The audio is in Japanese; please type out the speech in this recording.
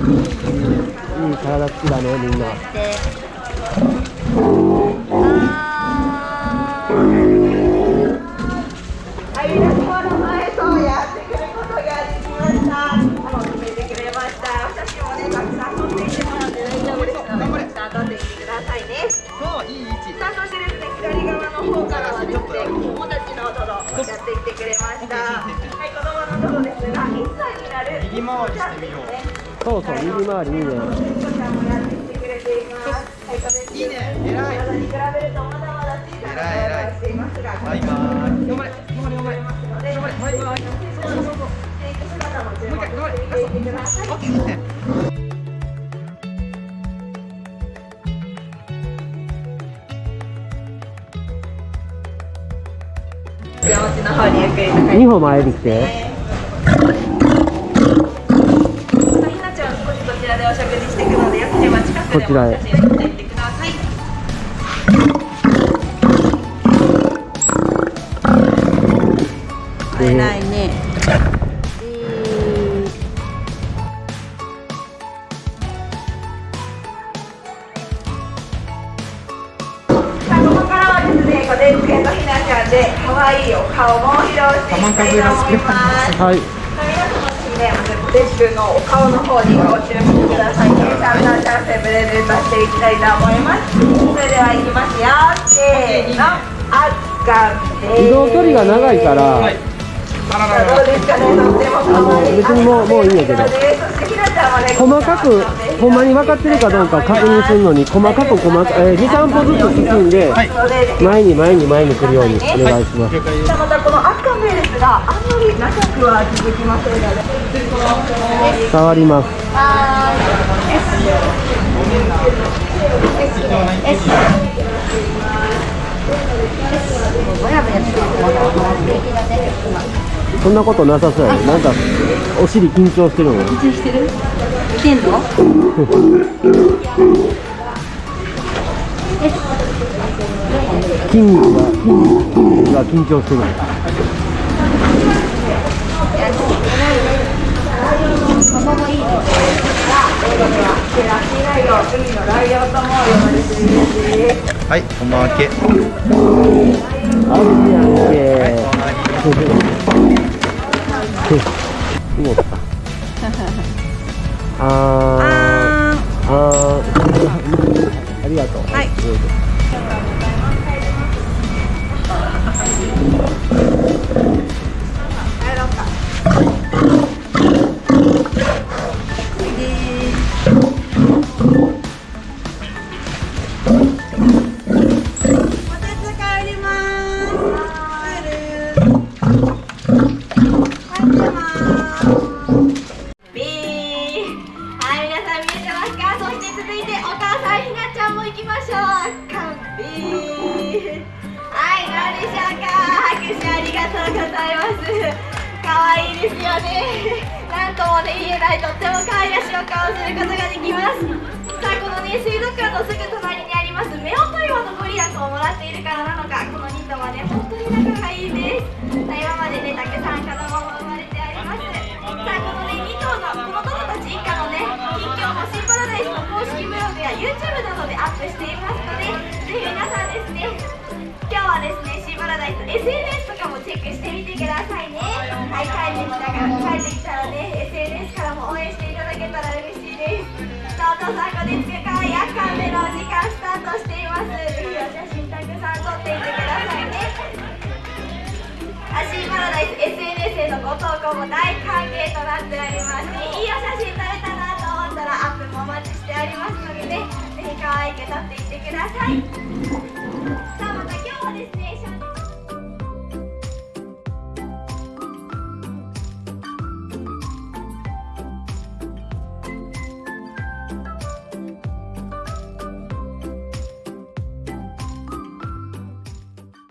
いい体つきだねみんな、やって。いて、くさん撮っていってくださいね。そういい位置さあ、そしてですね、左側の方からはですね、子供のトドやっていってくれました。はい、子供のトドですが、1歳になる右回りしてみよう。そうそう右回りいいねい。い、これいいね偉い体に比べるとまだまだ小さな体をしていますが、バイバイ頑張れ頑張れ頑張れので、頑張れバイバイそうそうそうそうテイク姿も注目してみていてください。オッケー山地の方にゆっくりと帰って2歩前に来てひなちゃん少しこちらでお食事していくのでよければ近くでもお写真撮っていってください。でないね。さあここからはですね、こでんくんとひなちゃんで可愛いお顔も披露していきたいと思います。はい。皆様です。ね、まずこでんくんのお顔の方にご注目くださいチャンスプレゼントしていきたいと思います。それではいきますよ。せーの、あっかんです。移動距離が長いから、はいどうですかね、とっても可愛い。別にもうもういいんやけど細かくほんまに分かってるかどうか確認するのに細かく細かえー、23歩ずつ進んで、前に前に前に来るようにお願いします、があんまり長くは続きませんので触りますそんなことなさそうやねなんかお尻緊張してるの緊張してる来てんの筋肉が筋肉が緊張してるラッキーライオン海のライオンとも呼ばれているんですはいおまけ。ああ がとうございます。可愛いですよねなんともね言えないとっても可愛らしいお顔をすることができますさあこのね水族館のすぐ隣にあります。目音岩のご利益をもらっているからなのかこの2頭はね本当に仲がいいです。さあ今までねたくさん子供も生まれてあります。さあこのね2頭のこのトドたち一家のね近況もシーパラダイスの公式ブログや YouTube などでアップしています。ねシーパラダイス SNS とかもチェックしてみてくださいね。はい帰ってきたから帰ってきたらね SNS からも応援していただけたら嬉しいです。さあお父さんこでつくかい夜間でのお時間スタートしています。ぜひお写真たくさん撮っていてくださいね。アシーパラダイス SNS へのご投稿も大歓迎となっておりましていいお写真撮れたなと思ったらアップもお待ちしておりますのでねぜひ可愛く撮っていってください。